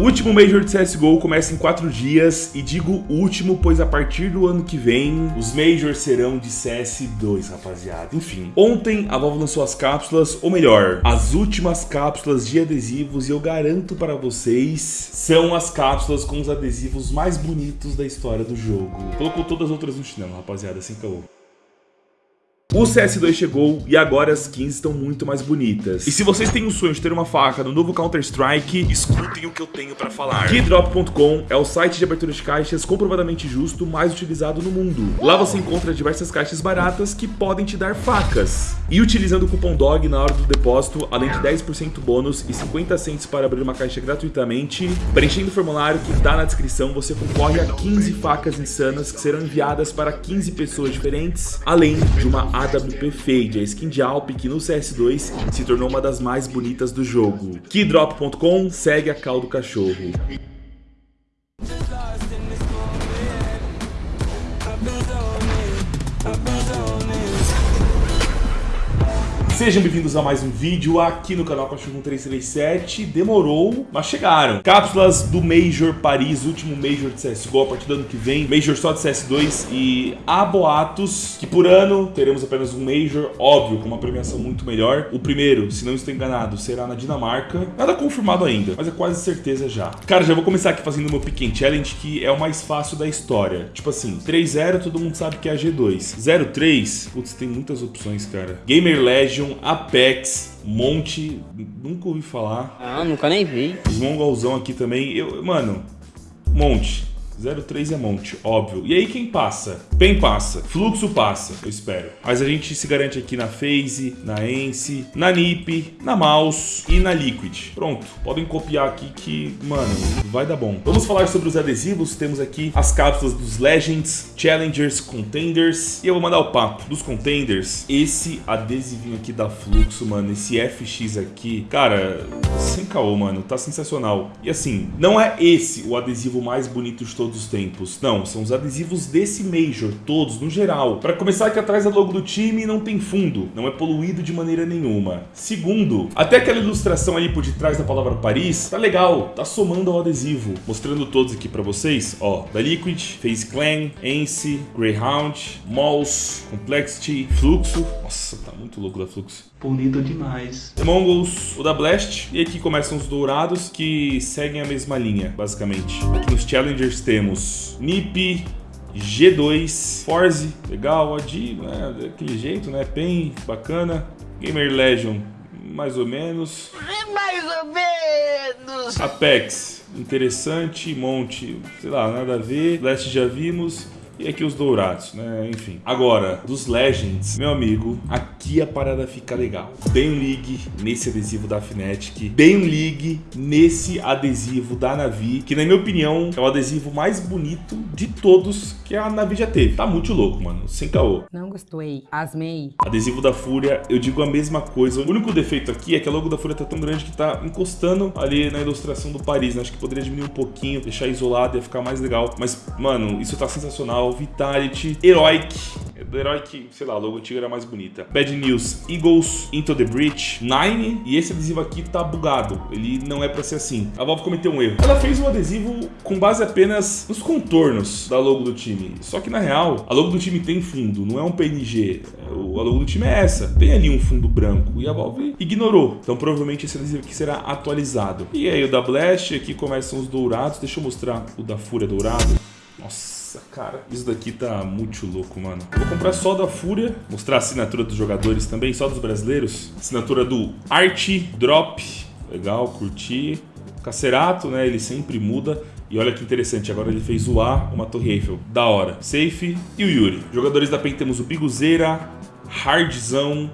O último Major de CSGO começa em 4 dias, e digo último, pois a partir do ano que vem, os Majors serão de CS2, rapaziada. Enfim, ontem a Valve lançou as cápsulas, ou melhor, as últimas cápsulas de adesivos, e eu garanto para vocês, são as cápsulas com os adesivos mais bonitos da história do jogo. Colocou todas as outras no chinelo, rapaziada, sem caô. O CS2 chegou e agora as skins estão muito mais bonitas. E se vocês têm o sonho de ter uma faca no novo Counter-Strike, escutem o que eu tenho pra falar. Keydrop.com é o site de abertura de caixas comprovadamente justo mais utilizado no mundo. Lá você encontra diversas caixas baratas que podem te dar facas. E utilizando o cupom DOG na hora do depósito, além de 10% bônus e 50 centos para abrir uma caixa gratuitamente, preenchendo o formulário que está na descrição, você concorre a 15 facas insanas que serão enviadas para 15 pessoas diferentes, além de uma AWP Fade, a skin de Alp que no CS2 se tornou uma das mais bonitas do jogo. Keydrop.com segue a cal do cachorro. Sejam bem-vindos a mais um vídeo aqui no canal Cachorro 337. Demorou, mas chegaram. Cápsulas do Major Paris, último Major de CSGO a partir do ano que vem. Major só de CS2 e há boatos que por ano teremos apenas um Major, óbvio, com uma premiação muito melhor. O primeiro, se não estou enganado, será na Dinamarca. Nada confirmado ainda, mas é quase certeza já. Cara, já vou começar aqui fazendo meu Pick Challenge, que é o mais fácil da história. Tipo assim, 3-0 todo mundo sabe que é a G2. 0-3, putz, tem muitas opções, cara. Gamer Legion, Apex, Monte, nunca ouvi falar. Ah, nunca nem vi. Os mongolzão aqui também. Eu, mano, Monte. 03 é monte, óbvio. E aí quem passa? PEN passa, Fluxo passa, eu espero. Mas a gente se garante aqui na FaZe, na Ence, na NiP, na Mouse e na Liquid. Pronto, podem copiar aqui que, mano, vai dar bom. Vamos falar sobre os adesivos, temos aqui as cápsulas dos Legends, Challengers, Contenders. E eu vou mandar o papo dos Contenders. Esse adesivinho aqui da Fluxo, mano, esse FX aqui, cara, sem caô, mano, tá sensacional. E assim, não é esse o adesivo mais bonito de todos todos os tempos. Não, são os adesivos desse Major, todos, no geral. Para começar, aqui atrás da logo do time não tem fundo, não é poluído de maneira nenhuma. Segundo, até aquela ilustração ali por detrás da palavra Paris, tá legal, tá somando ao adesivo. Mostrando todos aqui para vocês, ó, da Liquid, Face Clan, Ence, Greyhound, Mouse, Complexity, Fluxo. Nossa, tá muito louco da Fluxo. Bonito demais. Mongols, o da Blast, e aqui começam os dourados que seguem a mesma linha, basicamente. Aqui nos Challengers temos NiP, G2, Forze, legal, Adi, né, daquele jeito, né, PEN, bacana. Gamer Legion, mais ou menos. Mais ou menos. Apex, interessante. Monte, sei lá, nada a ver. Blast já vimos. E aqui os dourados, né? Enfim. Agora, dos Legends, meu amigo, aqui a parada fica legal. Bem League nesse adesivo da Fnatic. Bem League nesse adesivo da Navi, que na minha opinião é o adesivo mais bonito de todos que a Navi já teve. Tá muito louco, mano. Sem caô. Não gostei. Asmei. Adesivo da Fúria, eu digo a mesma coisa. O único defeito aqui é que a logo da Fúria tá tão grande que tá encostando ali na ilustração do Paris, né? Acho que poderia diminuir um pouquinho, deixar isolado, ia ficar mais legal. Mas, mano, isso tá sensacional. Vitality, Heroic, do herói que, sei lá, a logo antiga era mais bonita. Bad News, Eagles, Into the Breach, Nine, e esse adesivo aqui tá bugado, ele não é pra ser assim. A Valve cometeu um erro. Ela fez um adesivo com base apenas nos contornos da logo do time, só que na real, a logo do time tem fundo, não é um PNG. A logo do time é essa, tem ali um fundo branco, e a Valve ignorou. Então provavelmente esse adesivo aqui será atualizado. E aí o da Blast, aqui começam os dourados, deixa eu mostrar o da Fúria dourado. Nossa. Nossa, cara, isso daqui tá muito louco, mano. Vou comprar só da Fúria, mostrar a assinatura dos jogadores também, só dos brasileiros. Assinatura do Art Drop, legal, curti. Cacerato, né, ele sempre muda. E olha que interessante, agora ele fez o A, uma torre Eiffel. Da hora. Safe e o Yuri. Jogadores da PEN temos o Biguzeira, Hardzão,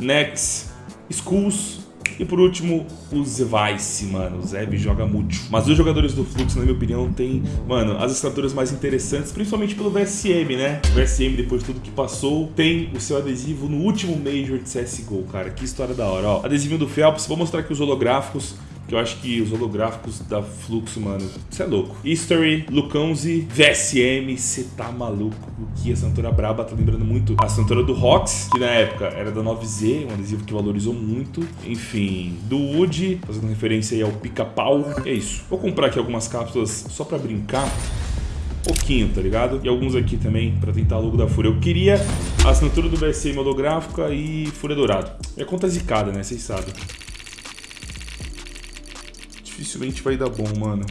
Nex, Skulls, e por último, o Zvice, mano. O Zeb joga muito. Mas os jogadores do Fluxo, na minha opinião, tem, mano, as assinaturas mais interessantes, principalmente pelo VSM, né? O VSM, depois de tudo que passou, tem o seu adesivo no último Major de CSGO, cara. Que história da hora, ó. Adesivinho do Phelps, vou mostrar aqui os holográficos que eu acho que os holográficos da Fluxo, mano, você é louco. History, Luconzi, VSM, você tá maluco. O que a assinatura braba tá lembrando muito a assinatura do Rox, que na época era da 9Z, um adesivo que valorizou muito. Enfim, do Wood, fazendo referência aí ao pica-pau. É isso. Vou comprar aqui algumas cápsulas só pra brincar pouquinho, tá ligado? E alguns aqui também pra tentar logo da Fúria. Eu queria a assinatura do VSM holográfica e Fúria Dourado. Minha conta é zicada, né? Vocês sabem. Dificilmente vai dar bom, mano.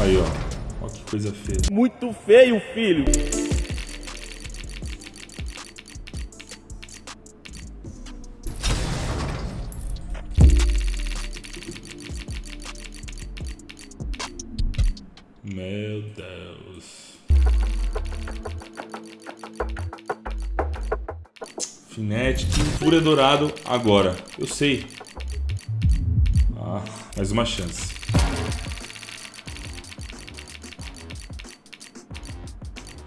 Aí, ó. Ó que coisa feia. Muito feio, filho. Meu Deus. Finetic, Fúria Dourado, agora. Eu sei. Mais uma chance.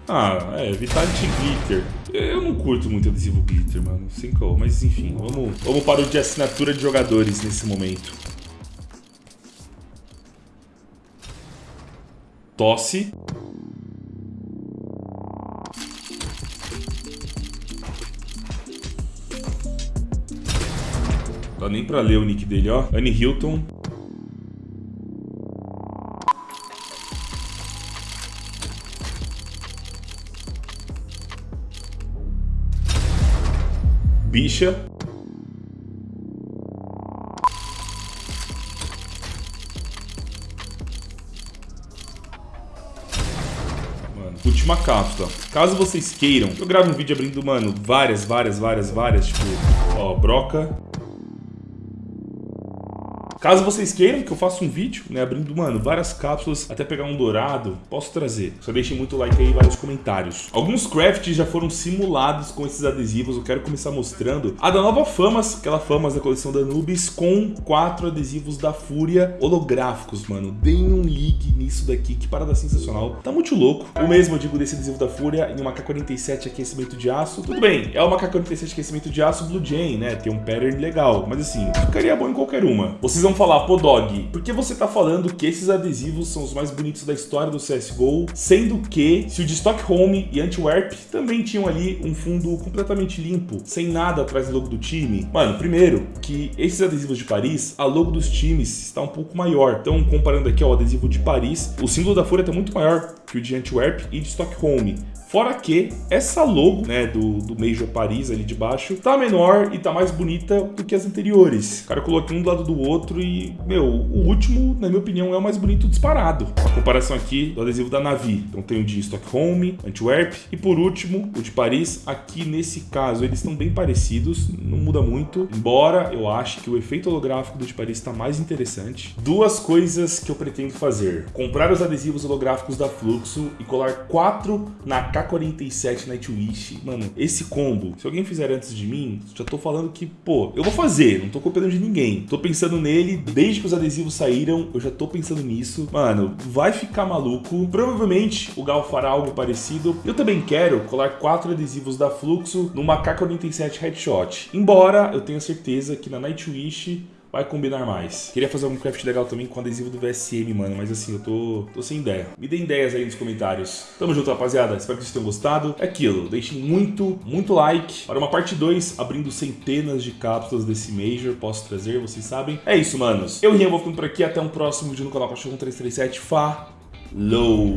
Ah, é, Vitality Glitter. Eu não curto muito adesivo glitter, mano. Sem call. Mas enfim, vamos, vamos para o de assinatura de jogadores nesse momento. Tosse. Nem pra ler o nick dele, ó. Annie Hilton. Bicha. Última cápsula. Caso vocês queiram, eu gravo um vídeo abrindo, mano, várias, várias, várias, várias, tipo, ó, broca, Caso vocês queiram que eu faça um vídeo, né, abrindo, mano, várias cápsulas, até pegar um dourado, posso trazer. Só deixem muito like aí e vários comentários. Alguns crafts já foram simulados com esses adesivos, eu quero começar mostrando. A da Nova Famas, aquela Famas da coleção da Anubis, com quatro adesivos da Fúria holográficos, mano. Deem um ligue nisso daqui, que parada sensacional. Tá muito louco. O mesmo eu digo desse adesivo da Fúria em uma K47 aquecimento de aço. Tudo bem, é uma K47 aquecimento de aço Blue Jay, né, tem um pattern legal, mas assim, ficaria bom em qualquer uma. Vocês vão falar, pô Dog, por que você tá falando que esses adesivos são os mais bonitos da história do CSGO, sendo que se o de Stockholm e Antwerp também tinham ali um fundo completamente limpo, sem nada atrás do logo do time? Mano, primeiro, que esses adesivos de Paris, a logo dos times está um pouco maior. Então, comparando aqui ó, o adesivo de Paris, o símbolo da Fúria tá muito maior que o de Antwerp e de Stockholm. Fora que essa logo, né, do, do Major Paris ali de baixo, tá menor e tá mais bonita do que as anteriores. Cara coloquei um do lado do outro e, meu, o último, na minha opinião, é o mais bonito disparado. A comparação aqui do adesivo da Navi. Então tem o de Stockholm, Antwerp e por último, o de Paris. Aqui nesse caso, eles estão bem parecidos, não muda muito. Embora eu ache que o efeito holográfico do de Paris está mais interessante. Duas coisas que eu pretendo fazer. Comprar os adesivos holográficos da Fluxo e colar quatro na K47 Nightwish, mano, esse combo, se alguém fizer antes de mim, já tô falando que, pô, eu vou fazer, não tô copiando de ninguém. Tô pensando nele desde que os adesivos saíram, eu já tô pensando nisso. Mano, vai ficar maluco. Provavelmente o Gal fará algo parecido. Eu também quero colar quatro adesivos da Fluxo numa K47 Headshot. Embora eu tenha certeza que na Nightwish vai combinar mais. Queria fazer algum craft legal também com adesivo do VSM, mano, mas assim, eu tô, tô sem ideia. Me dê ideias aí nos comentários. Tamo junto, rapaziada. Espero que vocês tenham gostado. É aquilo, deixem muito, muito like para uma parte 2, abrindo centenas de cápsulas desse Major. Posso trazer, vocês sabem. É isso, manos. Eu Rian vou ficando por aqui. Até um próximo vídeo no canal Cachorro 337. Falou!